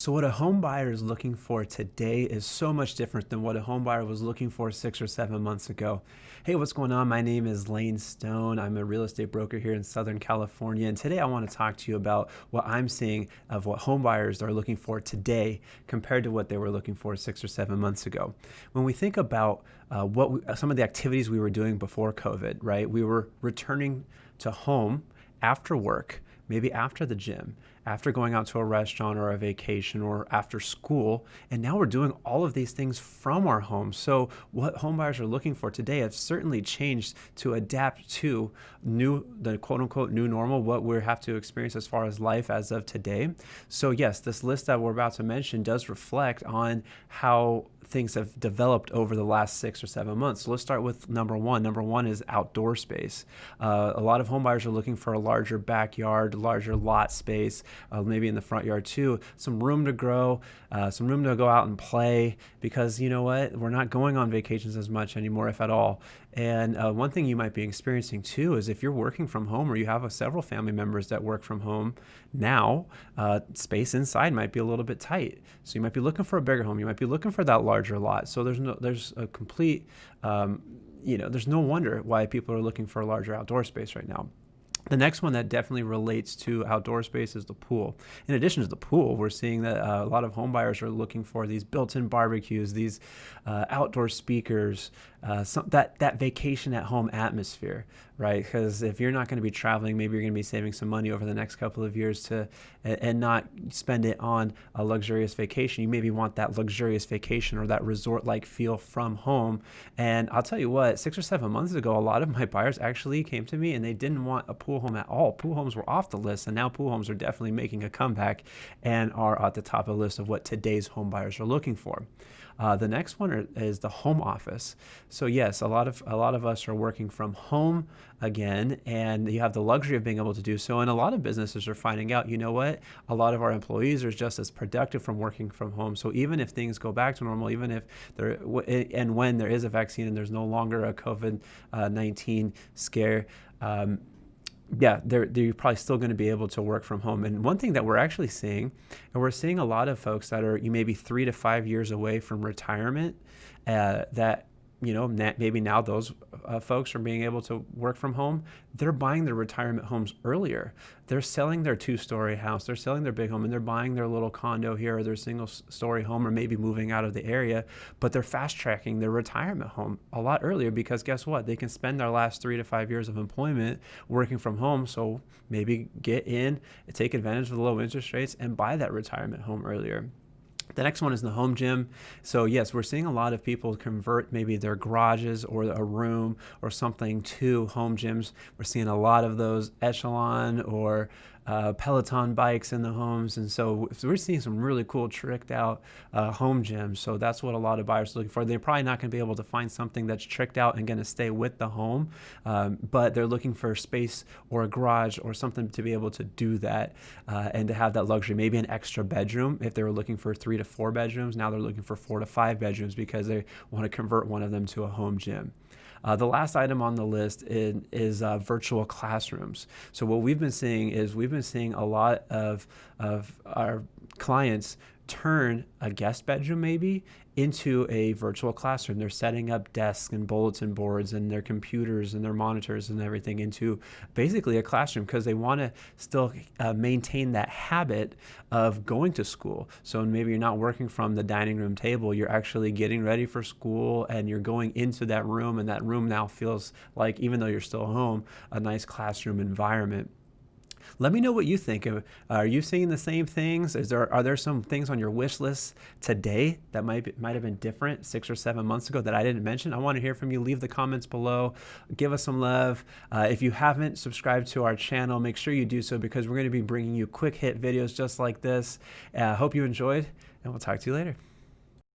So what a home buyer is looking for today is so much different than what a home buyer was looking for six or seven months ago. Hey, what's going on? My name is Lane Stone. I'm a real estate broker here in Southern California. And today I want to talk to you about what I'm seeing of what home buyers are looking for today compared to what they were looking for six or seven months ago. When we think about uh, what we, some of the activities we were doing before COVID, right? We were returning to home after work maybe after the gym, after going out to a restaurant or a vacation or after school. And now we're doing all of these things from our homes. So what homebuyers are looking for today have certainly changed to adapt to new, the quote unquote new normal, what we have to experience as far as life as of today. So yes, this list that we're about to mention does reflect on how things have developed over the last six or seven months. So let's start with number one. Number one is outdoor space. Uh, a lot of homebuyers are looking for a larger backyard, larger lot space, uh, maybe in the front yard too, some room to grow, uh, some room to go out and play because you know what? We're not going on vacations as much anymore, if at all. And uh, one thing you might be experiencing too is if you're working from home or you have several family members that work from home now, uh, space inside might be a little bit tight. So you might be looking for a bigger home. You might be looking for that larger lot. So there's no, there's a complete, um, you know, there's no wonder why people are looking for a larger outdoor space right now. The next one that definitely relates to outdoor space is the pool. In addition to the pool, we're seeing that uh, a lot of home buyers are looking for these built-in barbecues, these uh, outdoor speakers, uh, some, that that vacation at home atmosphere, right? Because if you're not going to be traveling, maybe you're going to be saving some money over the next couple of years to and, and not spend it on a luxurious vacation. You maybe want that luxurious vacation or that resort-like feel from home. And I'll tell you what, six or seven months ago, a lot of my buyers actually came to me and they didn't want a pool home at all. Pool homes were off the list, and now pool homes are definitely making a comeback and are at the top of the list of what today's home buyers are looking for. Uh, the next one is the home office. So yes, a lot of a lot of us are working from home again, and you have the luxury of being able to do so. And a lot of businesses are finding out, you know what, a lot of our employees are just as productive from working from home. So even if things go back to normal, even if there and when there is a vaccine and there's no longer a COVID uh, 19 scare. Um, yeah, they're, they're probably still going to be able to work from home. And one thing that we're actually seeing, and we're seeing a lot of folks that are you maybe three to five years away from retirement, uh, that you know, maybe now those uh, folks are being able to work from home. They're buying their retirement homes earlier. They're selling their two-story house. They're selling their big home, and they're buying their little condo here or their single-story home, or maybe moving out of the area. But they're fast-tracking their retirement home a lot earlier because guess what? They can spend their last three to five years of employment working from home. So maybe get in, take advantage of the low interest rates, and buy that retirement home earlier. The next one is the home gym. So yes, we're seeing a lot of people convert maybe their garages or a room or something to home gyms. We're seeing a lot of those Echelon or uh, Peloton bikes in the homes. And so, we're seeing some really cool tricked out uh, home gyms. So that's what a lot of buyers are looking for. They're probably not going to be able to find something that's tricked out and going to stay with the home, um, but they're looking for space or a garage or something to be able to do that uh, and to have that luxury. Maybe an extra bedroom. If they were looking for three to four bedrooms, now they're looking for four to five bedrooms because they want to convert one of them to a home gym. Uh, the last item on the list is, is uh, virtual classrooms. So what we've been seeing is we've been seeing a lot of, of our clients turn a guest bedroom maybe into a virtual classroom. They're setting up desks and bulletin boards and their computers and their monitors and everything into basically a classroom because they want to still uh, maintain that habit of going to school. So maybe you're not working from the dining room table, you're actually getting ready for school and you're going into that room and that room now feels like, even though you're still home, a nice classroom environment. Let me know what you think. Are you seeing the same things? Is there are there some things on your wish list today that might might have been different six or seven months ago that I didn't mention? I want to hear from you. Leave the comments below. Give us some love. Uh, if you haven't subscribed to our channel, make sure you do so because we're going to be bringing you quick hit videos just like this. I uh, hope you enjoyed, and we'll talk to you later.